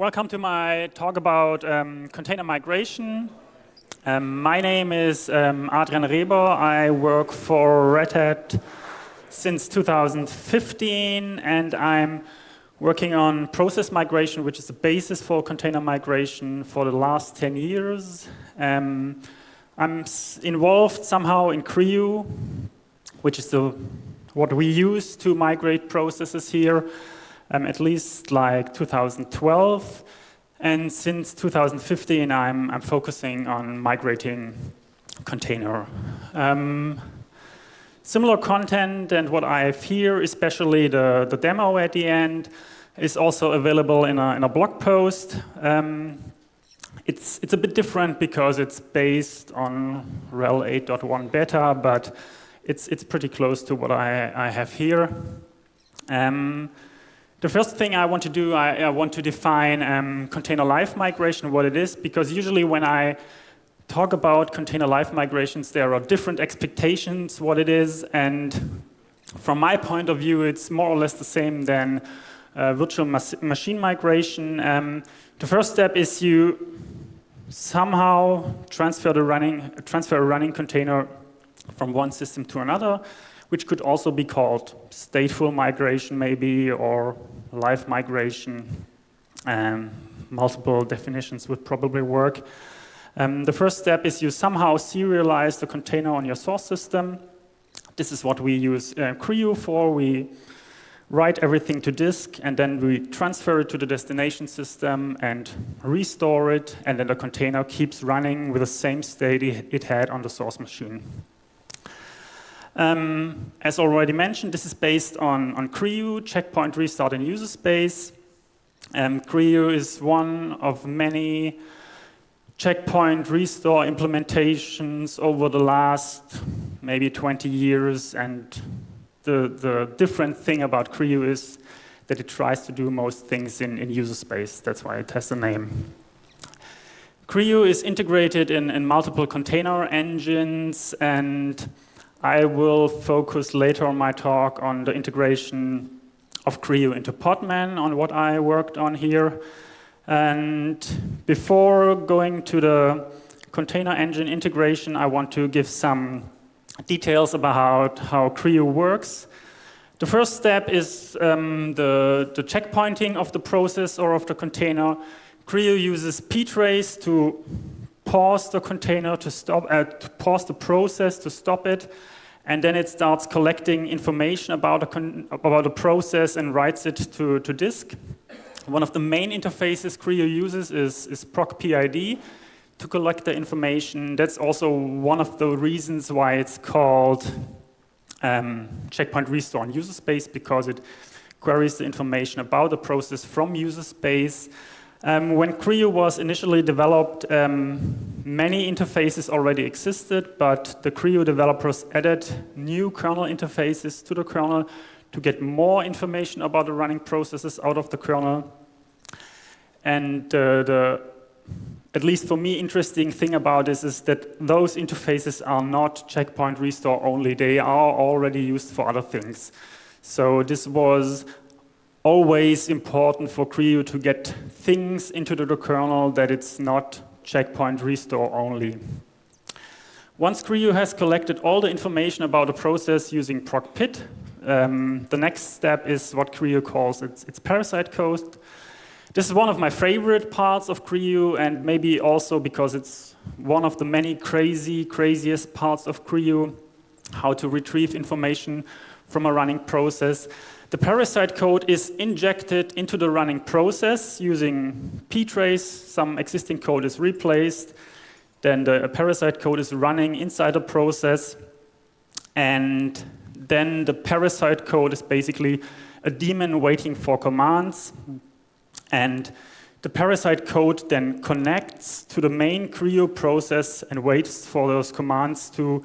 welcome to my talk about um, container migration. Um, my name is um, Adrian Reber. I work for Red Hat since 2015, and I'm working on process migration, which is the basis for container migration for the last 10 years. Um, I'm involved somehow in CRI-U, which is the, what we use to migrate processes here um, at least like 2012. And since 2015, I'm, I'm focusing on migrating container. Um, similar content and what I have here, especially the, the demo at the end, is also available in a, in a blog post. Um, it's, it's a bit different because it's based on RHEL 8.1 beta, but it's, it's pretty close to what I, I have here. Um, the first thing I want to do, I, I want to define um, container live migration, what it is, because usually when I talk about container live migrations, there are different expectations what it is, and from my point of view, it's more or less the same than uh, virtual machine migration. Um, the first step is you somehow transfer the running transfer a running container from one system to another which could also be called stateful migration maybe, or live migration. Um, multiple definitions would probably work. Um, the first step is you somehow serialize the container on your source system. This is what we use uh, CRI-U for. We write everything to disk, and then we transfer it to the destination system and restore it, and then the container keeps running with the same state it had on the source machine. Um, as already mentioned, this is based on, on checkpoint restart in user space. Um, is one of many checkpoint restore implementations over the last maybe 20 years. And the, the different thing about CRI-U is that it tries to do most things in, in user space. That's why it has the name. CRI-U is integrated in, in multiple container engines and I will focus later on my talk on the integration of CRI-U into Podman, on what I worked on here. And before going to the container engine integration, I want to give some details about how CRI-U works. The first step is um, the, the checkpointing of the process or of the container. CRI-U uses ptrace to pause the container to stop, uh, to pause the process to stop it, and then it starts collecting information about a, about a process and writes it to, to disk. One of the main interfaces CRI-U uses is, is procPID to collect the information. That's also one of the reasons why it's called um, checkpoint restore in user space because it queries the information about the process from user space um, when CRI-U was initially developed, um, many interfaces already existed, but the CRI-U developers added new kernel interfaces to the kernel to get more information about the running processes out of the kernel. And uh, the, at least for me, interesting thing about this is that those interfaces are not checkpoint restore only. They are already used for other things. So this was always important for CRI-U to get things into the kernel that it's not checkpoint restore only. Once CRI-U has collected all the information about a process using procpid, um, the next step is what CRI-U calls its, its parasite code. This is one of my favorite parts of CRI-U and maybe also because it's one of the many crazy, craziest parts of CRI-U, how to retrieve information from a running process. The parasite code is injected into the running process using ptrace. Some existing code is replaced. Then the parasite code is running inside the process. And then the parasite code is basically a daemon waiting for commands. And the parasite code then connects to the main CRI-U process and waits for those commands to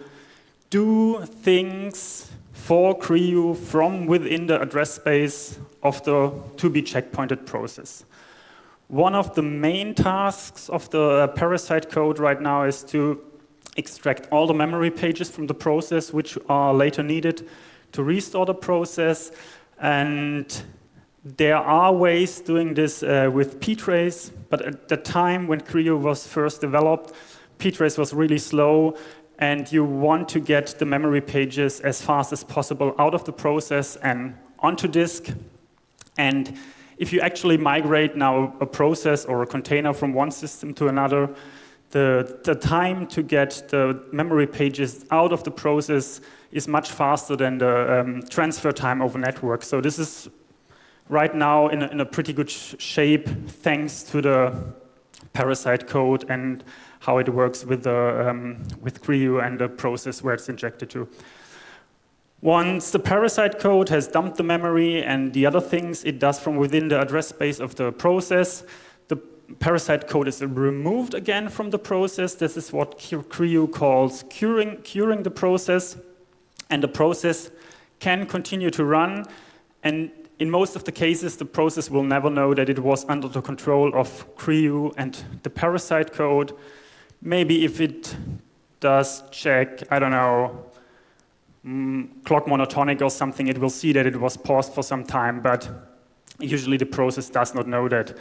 do things for CRI-U from within the address space of the to-be checkpointed process. One of the main tasks of the parasite code right now is to extract all the memory pages from the process which are later needed to restore the process and there are ways doing this uh, with ptrace, but at the time when CRI-U was first developed, ptrace was really slow and you want to get the memory pages as fast as possible out of the process and onto disk. And if you actually migrate now a process or a container from one system to another, the, the time to get the memory pages out of the process is much faster than the um, transfer time over network. So this is right now in a, in a pretty good sh shape thanks to the parasite code and how it works with, the, um, with CRI-U and the process where it's injected to. Once the parasite code has dumped the memory and the other things it does from within the address space of the process, the parasite code is removed again from the process. This is what CRI-U calls curing, curing the process. And the process can continue to run. And in most of the cases, the process will never know that it was under the control of CRI-U and the parasite code maybe if it does check, I don't know, mm, clock monotonic or something, it will see that it was paused for some time, but usually the process does not know that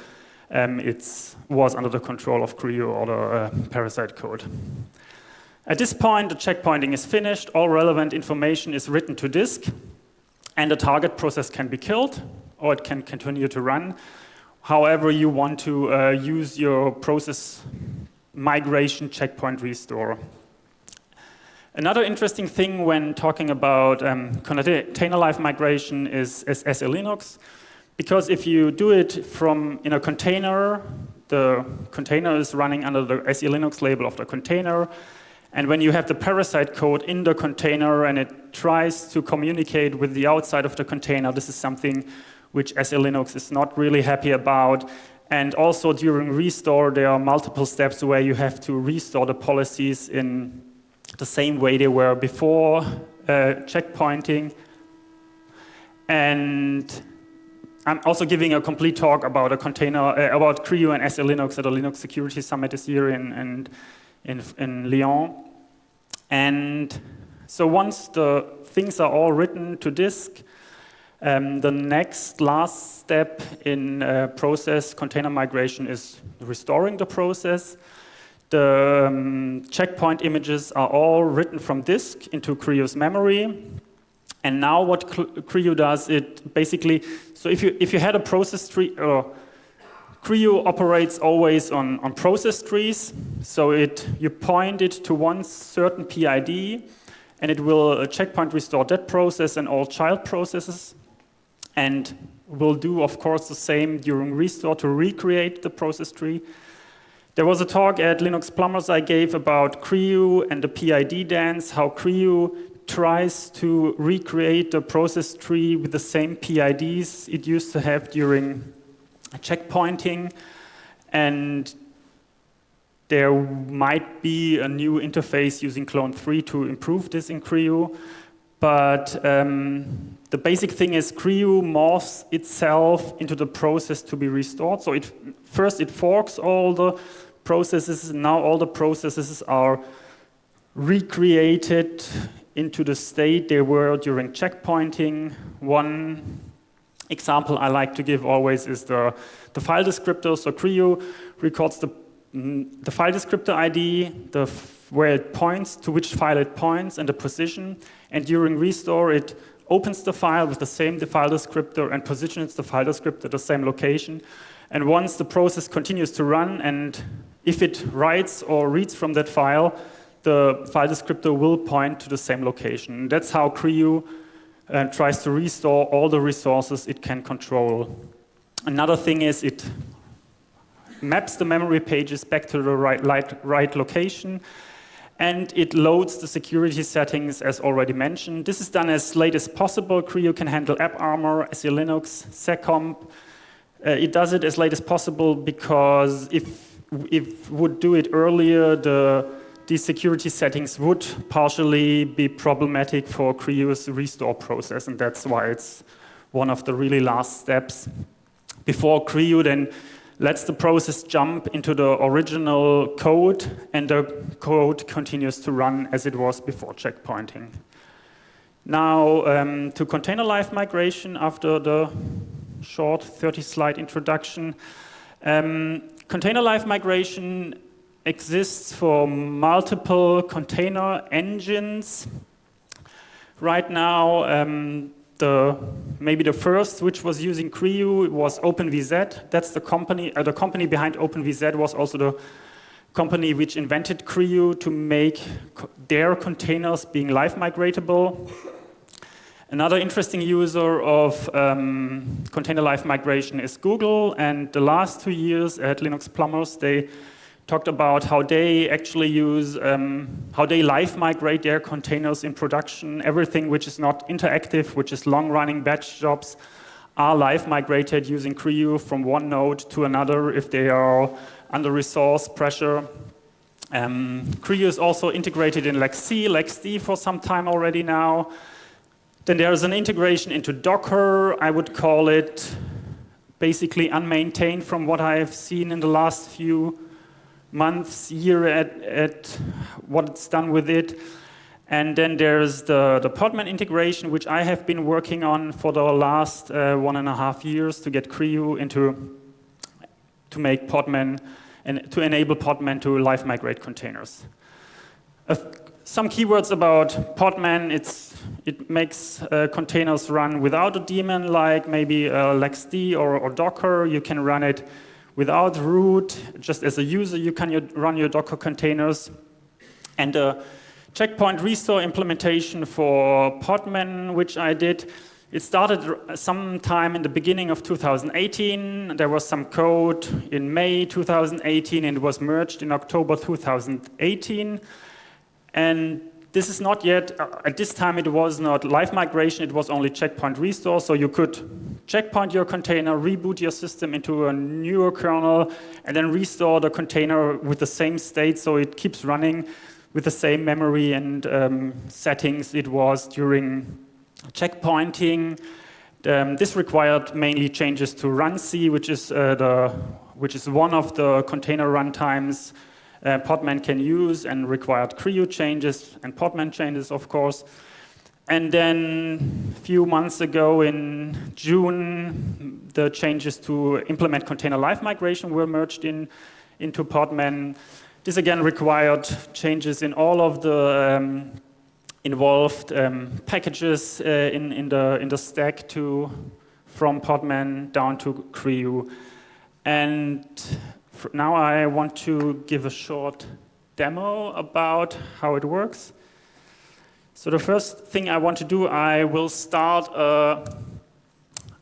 um, it was under the control of CRI-U or the uh, parasite code. At this point, the checkpointing is finished, all relevant information is written to disk, and the target process can be killed, or it can continue to run. However you want to uh, use your process migration checkpoint restore. Another interesting thing when talking about um, container live migration is, is SE Linux, because if you do it from in a container, the container is running under the SE Linux label of the container, and when you have the parasite code in the container and it tries to communicate with the outside of the container, this is something which SE Linux is not really happy about. And also during restore, there are multiple steps where you have to restore the policies in the same way they were before uh, checkpointing. And I'm also giving a complete talk about a container, uh, about CRI-U and SE Linux at the Linux Security Summit this year in, in, in, in Lyon. And so once the things are all written to disk, um, the next last step in uh, process container migration is restoring the process. The um, checkpoint images are all written from disk into CRI-U's memory. And now what CRI-U does, it basically, so if you, if you had a process tree, or CRI-U operates always on, on process trees. So it, you point it to one certain PID, and it will uh, checkpoint restore that process and all child processes and we'll do, of course, the same during restore to recreate the process tree. There was a talk at Linux Plumbers I gave about CRI-U and the PID dance, how CRI-U tries to recreate the process tree with the same PIDs it used to have during checkpointing. And there might be a new interface using Clone 3 to improve this in CRI-U. But um, the basic thing is CRI-U morphs itself into the process to be restored. So it, first it forks all the processes, now all the processes are recreated into the state they were during checkpointing. One example I like to give always is the, the file descriptor. So CRI-U records the, the file descriptor ID, the, where it points, to which file it points, and the position. And during restore, it opens the file with the same file descriptor and positions the file descriptor at the same location. And once the process continues to run, and if it writes or reads from that file, the file descriptor will point to the same location. That's how CRI-U uh, tries to restore all the resources it can control. Another thing is it maps the memory pages back to the right, right, right location and it loads the security settings as already mentioned. This is done as late as possible. CRI-U can handle AppArmor, SE Linux, Seccomp. Uh, it does it as late as possible because if if would do it earlier, the these security settings would partially be problematic for CRI-U's restore process, and that's why it's one of the really last steps. Before CRI-U then lets the process jump into the original code and the code continues to run as it was before checkpointing. Now, um, to container live migration after the short 30 slide introduction. Um, container live migration exists for multiple container engines. Right now, um, the, maybe the first which was using CRI-U was OpenVZ. That's the company, uh, the company behind OpenVZ was also the company which invented CRI-U to make co their containers being live migratable. Another interesting user of um, container live migration is Google, and the last two years at Linux Plumbers, they talked about how they actually use, um, how they live migrate their containers in production. Everything which is not interactive, which is long-running batch jobs, are live migrated using CRI-U from one node to another if they are under resource pressure. Um, CRI-U is also integrated in LXC, LXD for some time already now. Then there's an integration into Docker. I would call it basically unmaintained from what I have seen in the last few months, year at, at what it's done with it. And then there's the, the Podman integration, which I have been working on for the last uh, one and a half years to get CRI-U into, to make Podman, and to enable Podman to live migrate containers. Uh, some keywords about Podman, it's, it makes uh, containers run without a daemon, like maybe uh, LXD or, or Docker. You can run it without root, just as a user, you can run your Docker containers. And the checkpoint restore implementation for Podman, which I did, it started sometime in the beginning of 2018. There was some code in May 2018 and it was merged in October 2018. And this is not yet, uh, at this time it was not live migration, it was only checkpoint restore, so you could checkpoint your container, reboot your system into a newer kernel, and then restore the container with the same state so it keeps running with the same memory and um, settings it was during checkpointing. Um, this required mainly changes to runC, which is uh, the which is one of the container runtimes uh, Podman can use and required CRI-U changes and Podman changes, of course. And then a few months ago in June, the changes to implement container live migration were merged in, into Podman. This again required changes in all of the um, involved um, packages uh, in, in, the, in the stack to, from Podman down to CRI-U. And now I want to give a short demo about how it works. So the first thing I want to do, I will start a,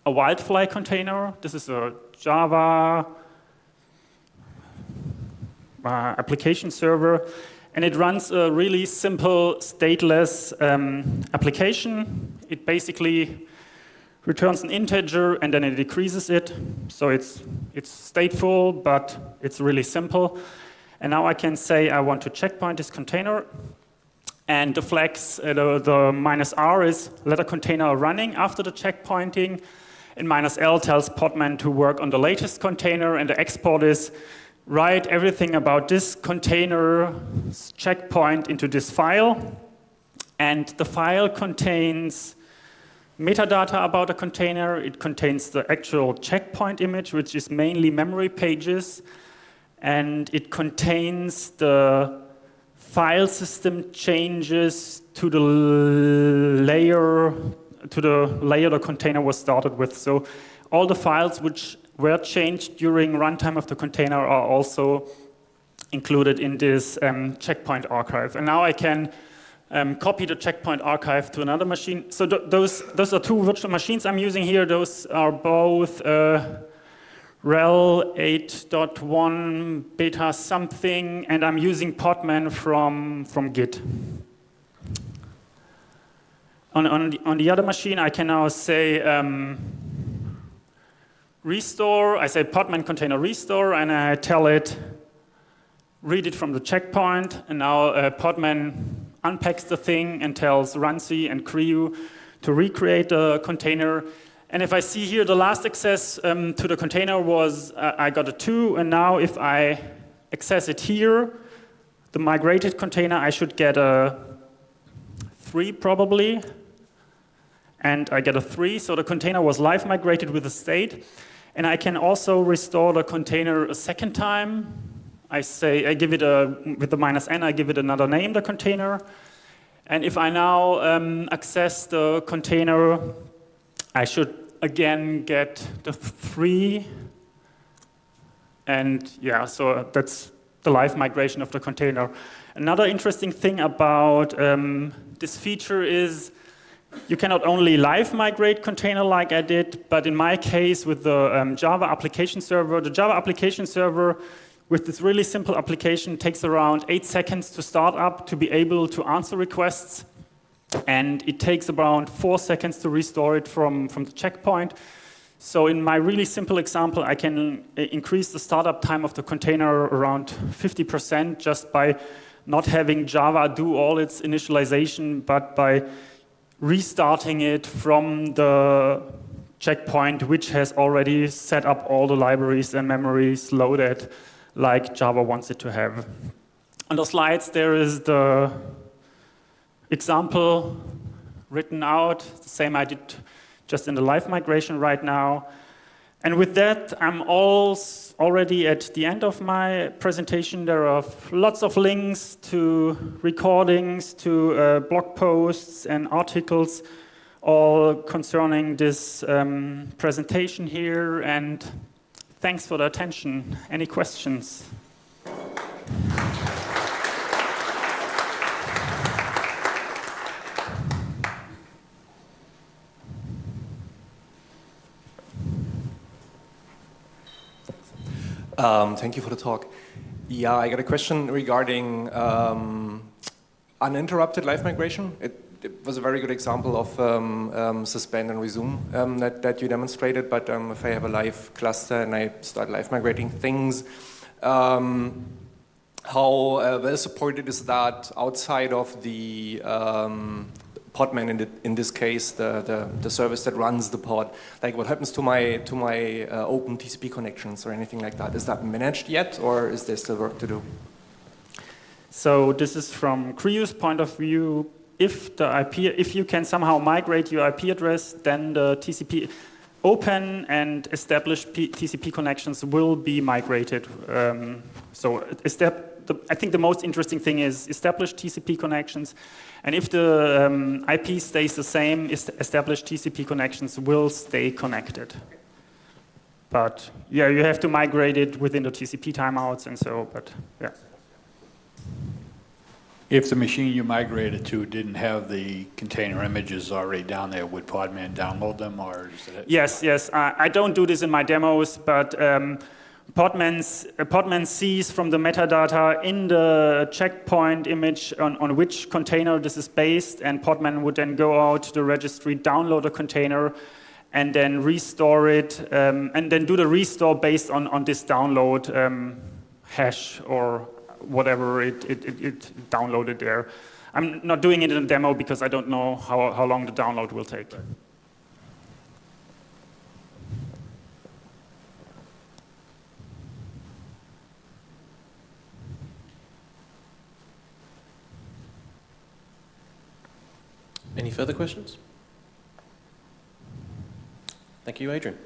a Wildfly container. This is a Java uh, application server. And it runs a really simple stateless um, application. It basically returns an integer and then it decreases it. So it's, it's stateful, but it's really simple. And now I can say I want to checkpoint this container. And the flags, uh, the, the minus R is let a container running after the checkpointing. And minus L tells Podman to work on the latest container. And the export is write everything about this container checkpoint into this file. And the file contains metadata about a container. It contains the actual checkpoint image, which is mainly memory pages. And it contains the file system changes to the layer to the layer the container was started with. So all the files which were changed during runtime of the container are also included in this um, checkpoint archive. And now I can um, copy the checkpoint archive to another machine. So th those, those are two virtual machines I'm using here. Those are both uh, RHEL 8.1 beta something, and I'm using Podman from, from Git. On, on, the, on the other machine, I can now say um, restore. I say Podman container restore, and I tell it read it from the checkpoint, and now uh, Podman unpacks the thing and tells runC and CRI-U to recreate the container. And if I see here the last access um, to the container was uh, I got a 2, and now if I access it here, the migrated container, I should get a 3 probably. and I get a three. So the container was live migrated with the state. And I can also restore the container a second time. I say, I give it a, with the minus n, I give it another name, the container. And if I now um, access the container, I should again get the three. And yeah, so that's the live migration of the container. Another interesting thing about um, this feature is you cannot only live migrate container like I did, but in my case with the um, Java application server, the Java application server with this really simple application takes around eight seconds to start up to be able to answer requests. And it takes about four seconds to restore it from, from the checkpoint. So in my really simple example, I can uh, increase the startup time of the container around 50% just by not having Java do all its initialization, but by restarting it from the checkpoint, which has already set up all the libraries and memories loaded like Java wants it to have. On the slides, there is the example written out, the same I did just in the live migration right now. And with that, I'm all already at the end of my presentation. There are lots of links to recordings, to uh, blog posts and articles, all concerning this um, presentation here. And thanks for the attention. Any questions? Um, thank you for the talk. Yeah, I got a question regarding um, uninterrupted live migration. It, it, was a very good example of um, um suspend and resume um, that, that you demonstrated, but um, if I have a live cluster and I start live migrating things, how uh, well supported is that outside of the Podman in, in this case, the, the, the, service that runs the pod. Like what happens to my, to my uh, open TCP connections or anything like that? Is that managed yet or is there still work to do? So this is from CRI-U's point of view. If the IP, if you can somehow migrate your IP address, then the TCP open and established P TCP connections will be migrated. Um, so the, I think the most interesting thing is established TCP connections. And if the um, IP stays the same, established TCP connections will stay connected. But yeah, you have to migrate it within the TCP timeouts and so, but yeah. If the machine you migrated to didn't have the container images already down there, would Podman download them or? Yes, yes. I, I, don't do this in my demos, but um, Podman's, uh, Podman sees from the metadata in the checkpoint image on, on which container this is based, and Podman would then go out to the registry, download a container, and then restore it, um, and then do the restore based on, on this download um, hash or whatever it, it, it, it, downloaded there. I'm not doing it in a demo because I don't know how, how long the download will take. Any further questions? Thank you, Adrian.